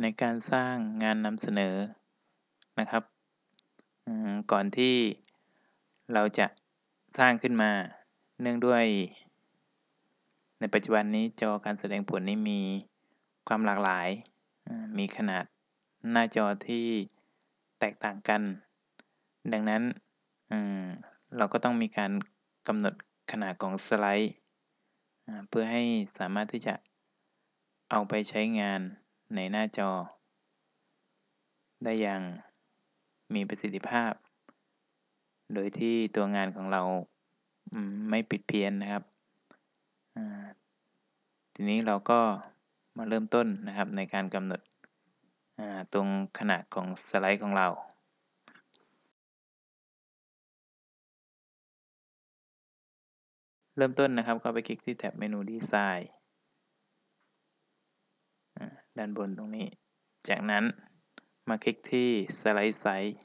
ในการสร้างงานนำเสนอนะครับก่อนที่เราจะสร้างขึ้นมาเนื่องด้วย ในปัจจุบันนี้จอการแสดงผลนี้มีความหลากหลาย มีขนาดหน้าจอที่แตกต่างกัน ดังนั้นเราก็ต้องมีการกำหนดขนาดของสไลด์ เพื่อให้สามารถที่จะเอาไปใช้งาน ในหน้าจอ ได้อย่างมีประสิทธิภาพ โดยที่ตัวงานของเราไม่ปิดเพี้ยนนะครับ ทีนี้เราก็มาเริ่มต้นนะครับในการกำหนดตรงขนาดของสไลด์ของเราเริ่มต้นนะครับก็ไปคลิกที่แท็บเมนูดีไซน์ ด้านบนตรงนี้ จากนั้นมาคลิกที่สไลด์ไซส์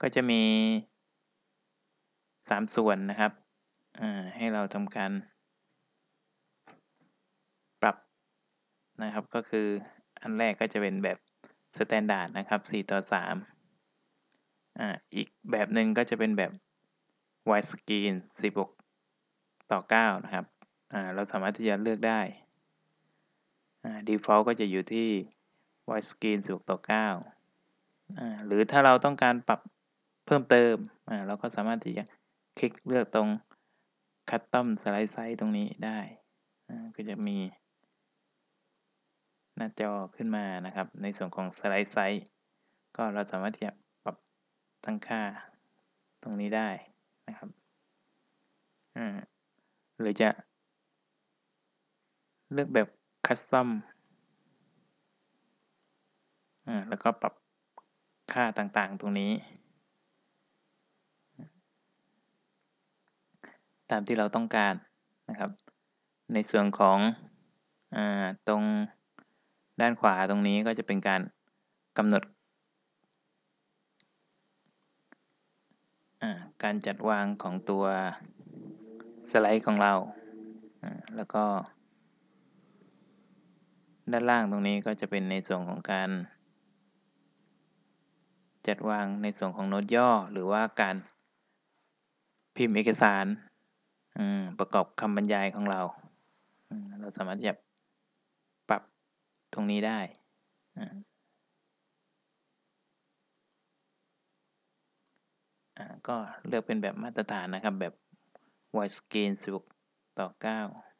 ก็จะมี 3 ส่วนนะครับให้เราทำการปรับนะครับ ก็คืออันแรกก็จะเป็นแบบ standard นะครับ 4 ต่อ3อ่าอีกแบบหนึ่งก็จะเป็นแบบ widescreen 16ต่อ9นะครับเราสามารถที่จะเลือกได้ default ก็จะอยู่ที่ widescreen 16ต่อ9อ่าหรือถ้าเราต้องการปรับเพิ่มเติมเราก็สามารถที่จะคลิกเลือกตรง custom slide size ตรงนี้ได้ ก็จะมี หน้าจอขึ้นมานะครับ ในส่วนของ slide size ก็เราสามารถที่จะปรับตั้งค่าตรงนี้ได้ นะครับหรือจะเลือกแบบคัสตอมแล้วก็ปรับค่าต่างๆตรงนี้ ตามที่เราต้องการนะครับ ในส่วนของอตรงด้านขวาตรงนี้ก็จะเป็นการกำหนด การจัดวางของตัวสไลด์ของเรา แล้วก็ ด้านล่างตรงนี้ก็จะเป็นในส่วนของการ จัดวางในส่วนของโน้ตย่อ หรือว่าการพิมพ์เอกสารประกอบคำบรรยายของเรา เราสามารถจะปรับตรงนี้ได้ ก็เลือกเป็นแบบมาตรฐานนะครับแบบ widescreen 16 ต่อ 9